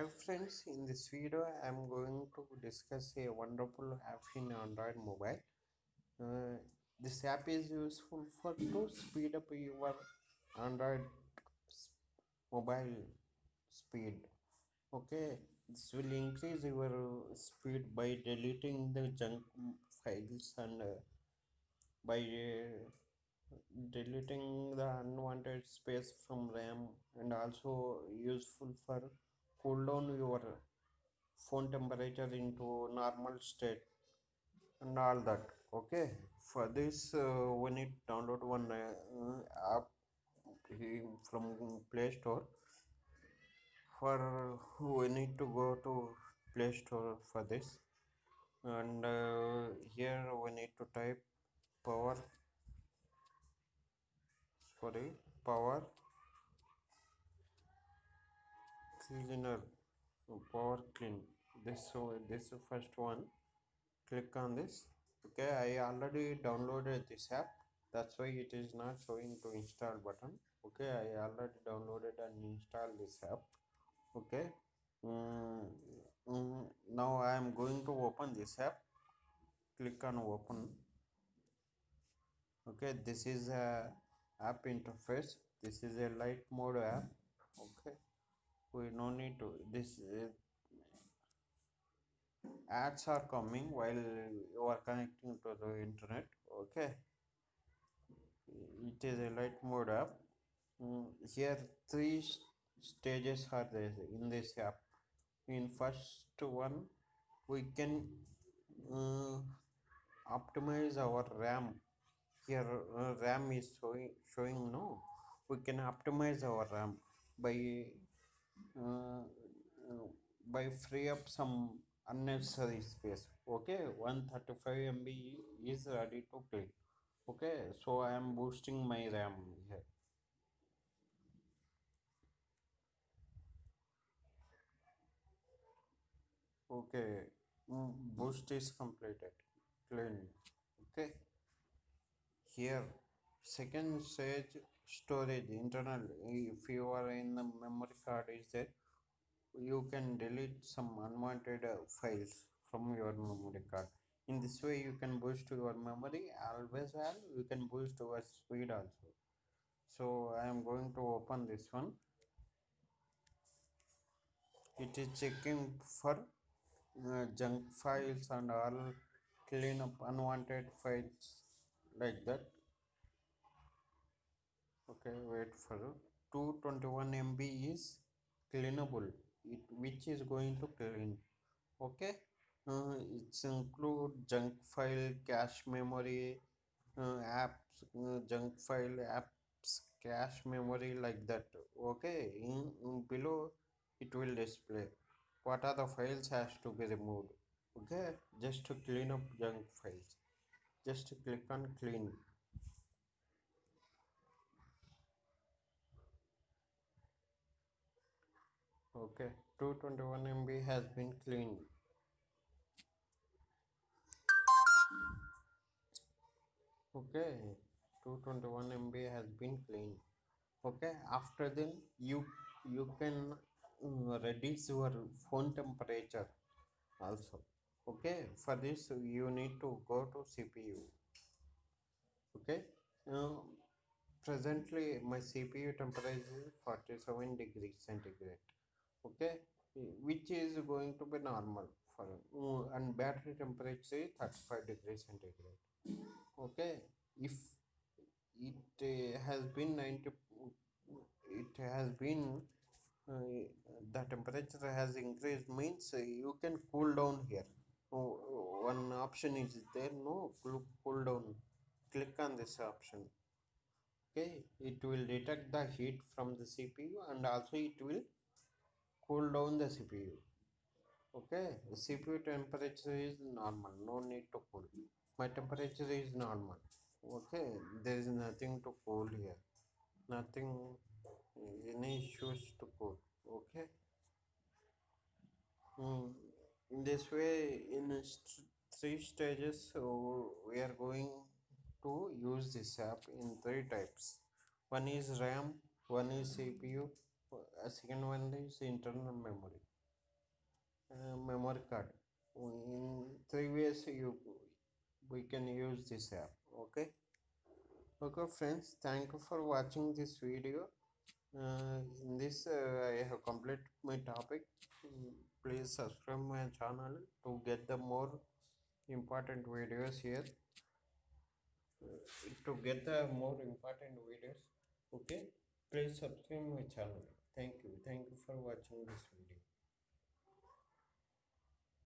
Hi friends, in this video I am going to discuss a wonderful app in Android mobile. Uh, this app is useful for to speed up your Android mobile speed. Okay, this will increase your speed by deleting the junk files and uh, by uh, deleting the unwanted space from RAM and also useful for cool down your phone temperature into normal state and all that okay? For this uh, we need download one uh, app from play store. For we need to go to play store for this. And uh, here we need to type power. Sorry power cleaner power clean this so this first one. Click on this. Okay i already downloaded this app. That's why it is not showing to install button. Okay i already downloaded and installed this app. Okay. Mm, mm, now i am going to open this app. Click on open. Okay this is a app interface. This is a light mode app. Okay we no need to this uh, ads are coming while you are connecting to the internet okay? It is a light mode app. Mm, here three stages are there in this app. In first one we can uh, optimize our ram. Here uh, ram is showing showing no? We can optimize our ram by uh, by free up some unnecessary space okay? 135 mb is ready to play okay? So i am boosting my ram here. Okay mm, boost is completed clean okay? Here second stage storage internal if you are in the memory card is there you can delete some unwanted uh, files from your memory card. In this way you can boost your memory always well you can boost your speed also. So i am going to open this one. It is checking for uh, junk files and all clean up unwanted files like that okay wait for 221 mb is cleanable it which is going to clean. Okay uh, it's include junk file cache memory uh, apps uh, junk file apps cache memory like that. Okay in, in below it will display what are the files has to be removed. Okay just to clean up junk files. Just click on clean okay 221 mb has been cleaned. Okay 221 mb has been cleaned. Okay after then you you can uh, reduce your phone temperature also. Okay for this you need to go to cpu okay uh, presently my cpu temperature is 47 degrees centigrade okay? Which is going to be normal for uh, and battery temperature is 35 degrees centigrade. Okay? If it uh, has been 90 it has been uh, the temperature has increased means you can cool down here. Oh, oh, one option is there no? Cool, cool down. Click on this option. Okay? It will detect the heat from the cpu and also it will cool down the cpu okay? The cpu temperature is normal. No need to cool. My temperature is normal. Okay? There is nothing to cool here. Nothing any issues to cool. Okay? Mm, in this way in st- three stages so we are going to use this app in three types. One is ram one is cpu second one is internal memory. Uh, memory card. In three ways you we can use this app okay? Okay friends thank you for watching this video. Uh, in this uh, i have completed my topic. Mm, please subscribe my channel to get the more important videos here. Uh, to get the more important videos okay? Please subscribe my channel thank you. Thank you for watching this video